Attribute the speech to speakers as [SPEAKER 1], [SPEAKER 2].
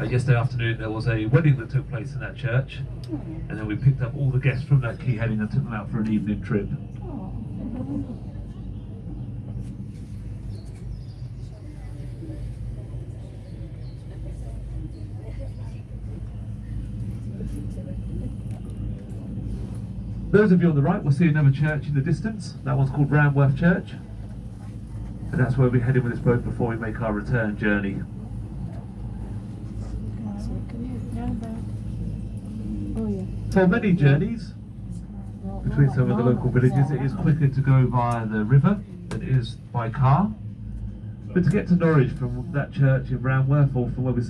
[SPEAKER 1] Uh, yesterday afternoon there was a wedding that took place in that church, and then we picked up all the guests from that quay heading and took them out for an evening trip. Those of you on the right will see another church in the distance. That one's called Ranworth Church. And that's where we're heading with this boat before we make our return journey. For many journeys between some of the local villages, it is quicker to go via the river than it is by car. But to get to Norwich from that church in Ranworth or from where we